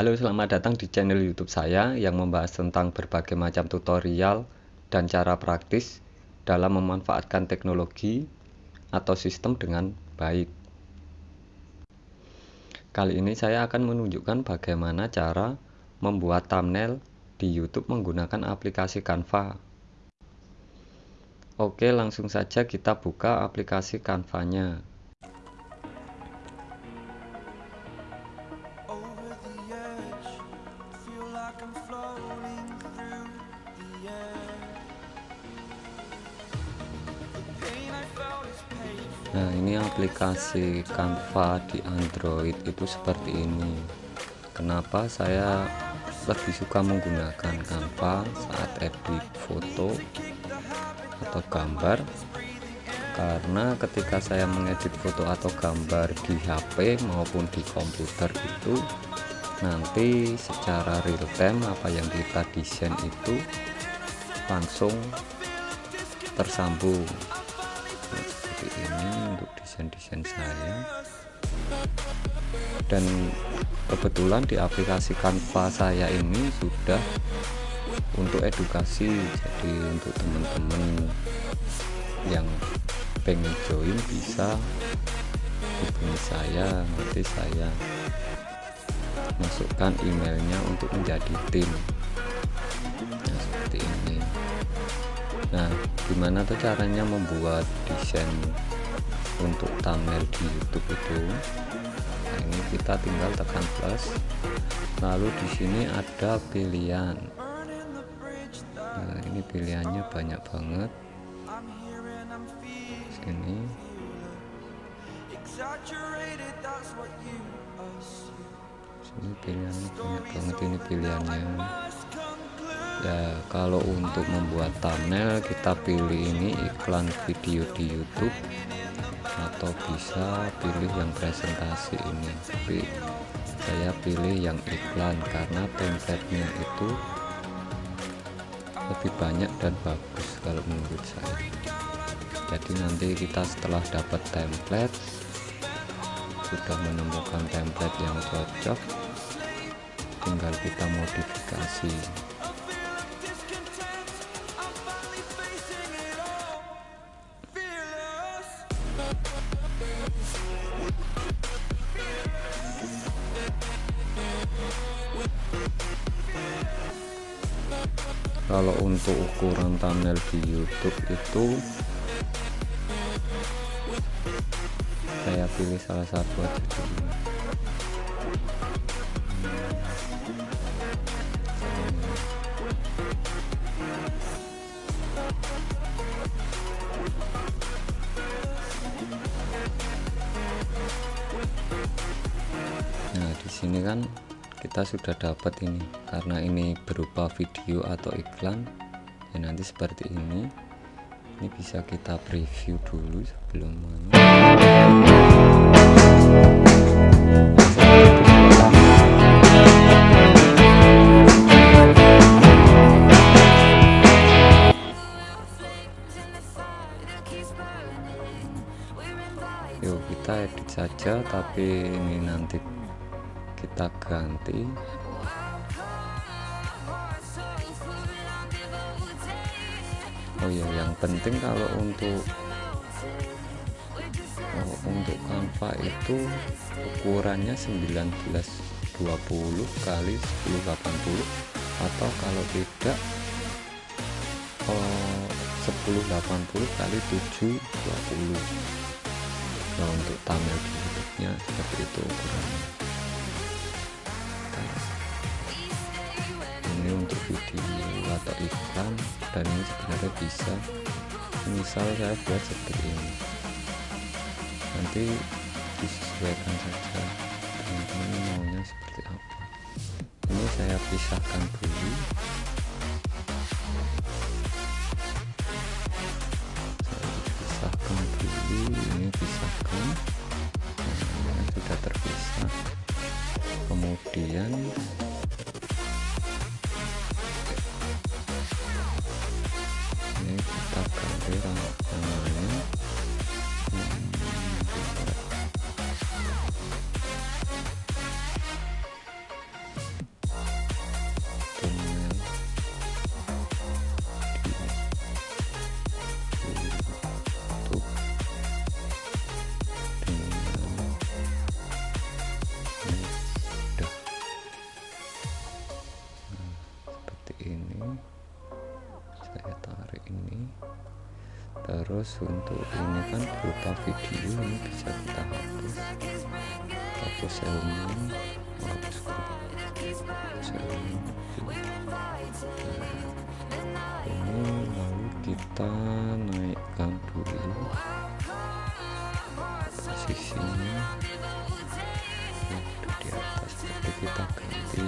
Halo selamat datang di channel youtube saya yang membahas tentang berbagai macam tutorial dan cara praktis dalam memanfaatkan teknologi atau sistem dengan baik. Kali ini saya akan menunjukkan bagaimana cara membuat thumbnail di youtube menggunakan aplikasi Canva. Oke langsung saja kita buka aplikasi Canva Nah ini aplikasi Canva di Android itu seperti ini. Kenapa saya lebih suka menggunakan Canva saat edit foto atau gambar? Karena ketika saya mengedit foto atau gambar di HP maupun di komputer itu nanti secara real time apa yang kita desain itu langsung tersambung. Seperti ini untuk desain-desain saya. Dan kebetulan di aplikasi Canva saya ini sudah untuk edukasi. Jadi untuk teman-teman yang pengen join bisa hubungi saya nanti saya masukkan emailnya untuk menjadi tim. Nah seperti ini. Nah gimana tuh caranya membuat desain untuk thumbnail di YouTube itu? Nah ini kita tinggal tekan plus. Lalu di sini ada pilihan. Nah ini pilihannya banyak banget. Sini sini pilihannya banyak banget ini pilihannya. Ya kalau untuk membuat thumbnail kita pilih ini iklan video di YouTube atau bisa pilih yang presentasi ini. Tapi saya pilih yang iklan karena template-nya itu lebih banyak dan bagus kalau menurut saya. Jadi nanti kita setelah dapat template sudah menemukan template yang cocok tinggal kita modifikasi. Kalau untuk ukuran thumbnail di YouTube itu saya pilih salah satu aja. dulu nah di sini kan kita sudah dapat ini. Karena ini berupa video atau iklan ya nanti seperti ini. Ini bisa kita preview dulu sebelum saja tapi ini nanti kita ganti. Oh ya yang penting kalau untuk oh, untuk Canva itu ukurannya 1920 kali 1080 atau kalau tidak oh, 1080 kali 720 nah untuk thumbnail nya seperti itu ukurannya ini untuk video atau iklan dan ini sebenarnya bisa misal saya buat seperti ini. Nanti disesuaikan saja teman-teman maunya seperti apa. Ini saya pisahkan dulu kemudian terus untuk ini kan berupa video ini bisa kita hapus. Hapus elemen hapus ini lalu kita naikkan dulu posisinya itu di atas jadi kita ganti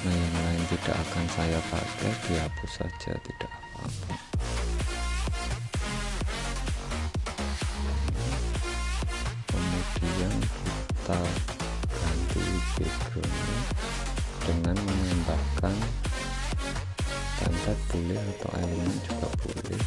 karena yang lain tidak akan saya pakai dihapus saja tidak apa-apa kemudian kita backgroundnya dengan menambahkan template boleh atau elemen juga boleh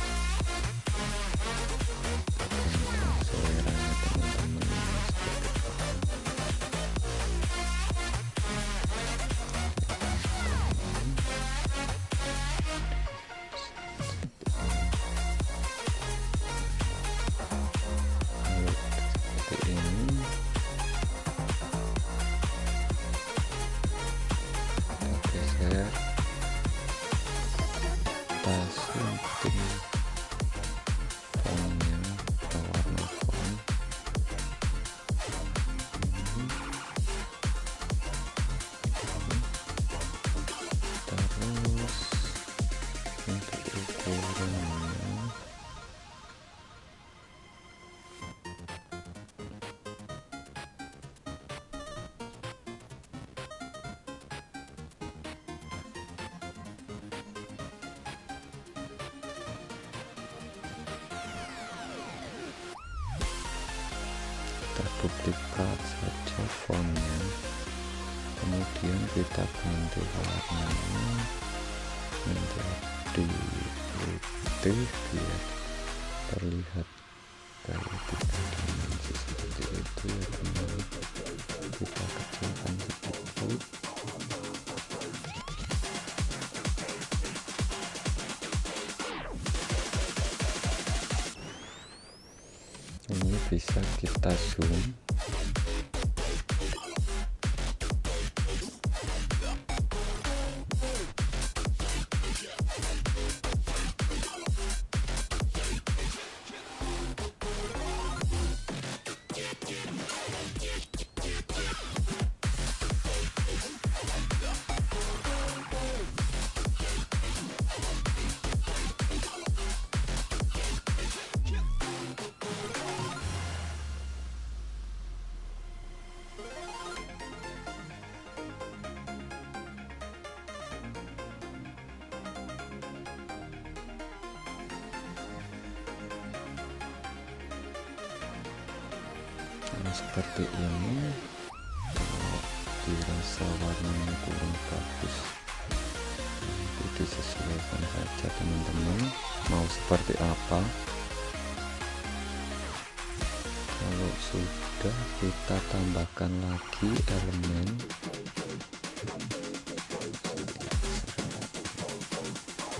kita duplikat saja fontnya. Kemudian kita ganti warnanya. Menjadi putih biar terlihat kayak tiga dimensi seperti itu ya teman kita kecilkan sedikit ini bisa kita zoom seperti ini. Dirasa warnanya kurang bagus. Itu disesuaikan saja teman-teman. Mau seperti apa? Kalau sudah kita tambahkan lagi elemen.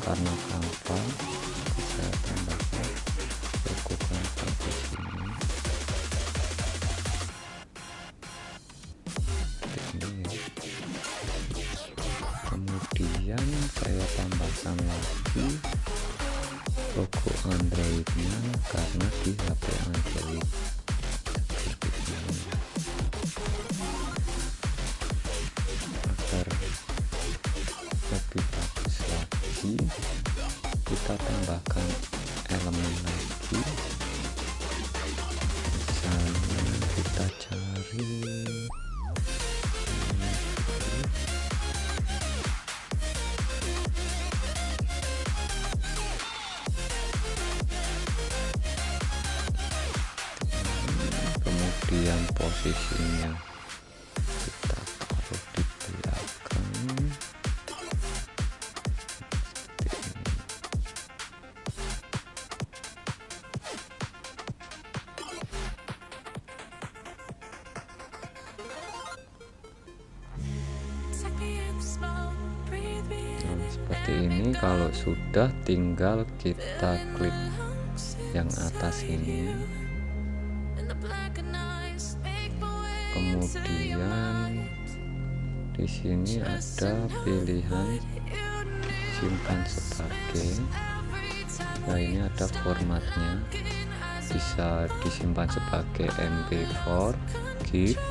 Karena kanva karena di HP android seperti ini agar lebih bagus lagi kita tambahkan elemen lagi. Misalnya kita cari kemudian posisinya kita taruh di belakang. Ini nah, seperti ini kalau sudah tinggal kita klik yang atas ini kemudian di sini ada pilihan simpan sebagai. Nah ini ada formatnya. Bisa disimpan sebagai mp4 GIF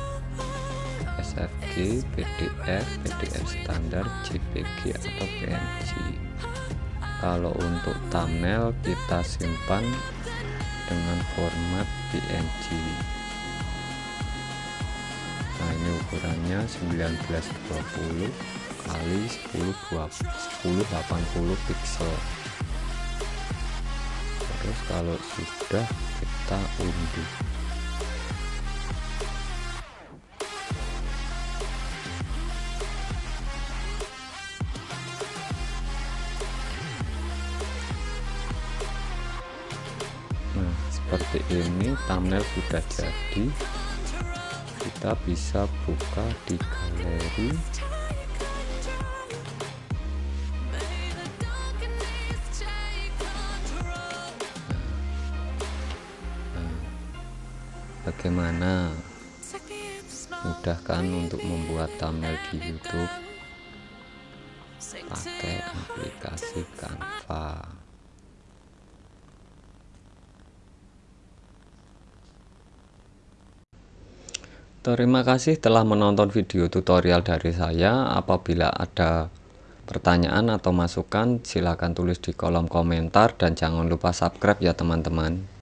SFG, PDF, PDF standar, JPG atau PNG kalau untuk thumbnail kita simpan dengan format PNG ukurannya 1920 kali 10 1080 pixel terus kalau sudah kita unduh. Nah seperti ini thumbnail sudah jadi kita bisa buka di galeri. Bagaimana? Mudah kan untuk membuat thumbnail di YouTube. Pakai aplikasi Canva Terima kasih telah menonton video tutorial dari saya. Apabila ada pertanyaan atau masukan, silakan tulis di kolom komentar dan jangan lupa subscribe ya teman-teman.